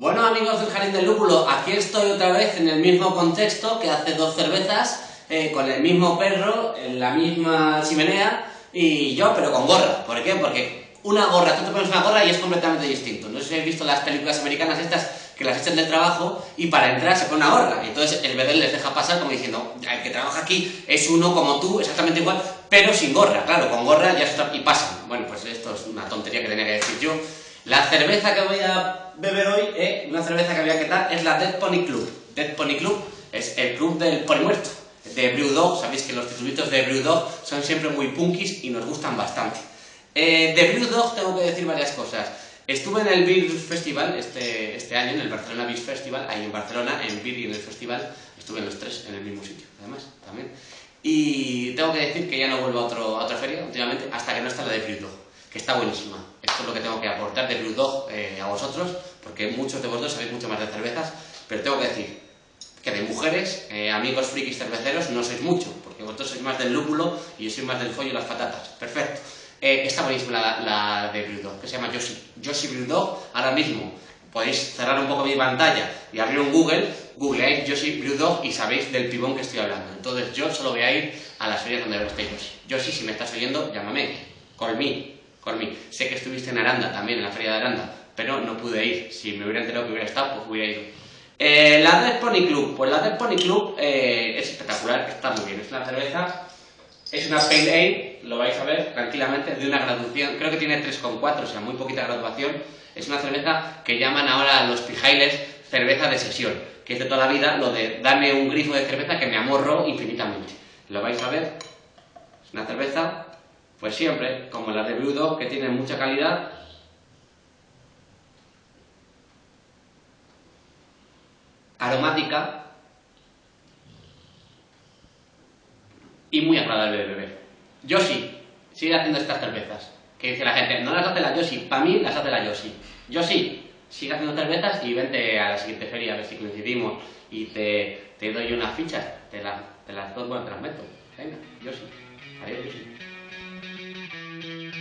Bueno amigos del Jardín del Lúpulo, aquí estoy otra vez en el mismo contexto que hace dos cervezas, eh, con el mismo perro, en la misma chimenea y yo, pero con gorra. ¿Por qué? Porque una gorra, tú te pones una gorra y es completamente distinto. No sé si habéis visto las películas americanas estas que las echan del trabajo y para entrar se pone una gorra. Y entonces el bebé les deja pasar como diciendo, el que trabaja aquí es uno como tú, exactamente igual, pero sin gorra. Claro, con gorra ya está y pasan. Bueno, pues esto es una tontería que tenía que decir yo. La cerveza que voy a beber hoy, eh, una cerveza que voy a quitar, es la Dead Pony Club. Dead Pony Club es el club del pony muerto, de Brewdog. Sabéis que los titulitos de Brewdog son siempre muy punkis y nos gustan bastante. Eh, de Brewdog tengo que decir varias cosas. Estuve en el Beer Festival este, este año, en el Barcelona Beer Festival, ahí en Barcelona, en Beer y en el festival, estuve en los tres en el mismo sitio, además, también. Y tengo que decir que ya no vuelvo a, otro, otra feria últimamente, hasta que no está la de Brewdog, que está buenísima. Esto es lo que tengo que aportar de Brewdog eh, a vosotros, porque muchos de vosotros sabéis mucho más de cervezas, pero tengo que decir que de mujeres, eh, amigos frikis cerveceros, no sois mucho, porque vosotros sois más del lúpulo y yo soy más del follo y las patatas. Perfecto. Eh, está buenísima la, la de Brewdog, que se llama Yoshi. Yoshi Brewdog, ahora mismo podéis cerrar un poco mi pantalla y abrir un Google, googleáis Yoshi Brewdog y sabéis del pibón que estoy hablando. Entonces yo solo voy a ir a las ferias donde esté Yoshi. Yoshi, si me estás oyendo, llámame. Call me. Me. Sé que estuviste en Aranda también, en la feria de Aranda, pero no pude ir. Si me hubiera enterado que hubiera estado, pues hubiera ido. Eh, la Dead Pony Club. Pues la Dead Pony Club eh, es espectacular, está muy bien. Es una cerveza es una Pale Ale, lo vais a ver tranquilamente, de una graduación, creo que tiene 3,4, o sea, muy poquita graduación. Es una cerveza que llaman ahora los pijailes cerveza de sesión, que es de toda la vida lo de darme un grifo de cerveza que me amorro infinitamente. Lo vais a ver, es una cerveza, pues siempre, como la de Brewdog, que tiene mucha calidad. Aromática, y muy agradable de beber. Yoshi, sigue haciendo estas cervezas. Que dice la gente, no las hace la Yoshi, para mí las hace la Yoshi. Yoshi, sigue haciendo cervezas y vente a la siguiente feria a ver si coincidimos y te, doy unas fichas, te, la, te las bueno, te las meto. Venga, Yoshi. Adiós, Yoshi. Thank you.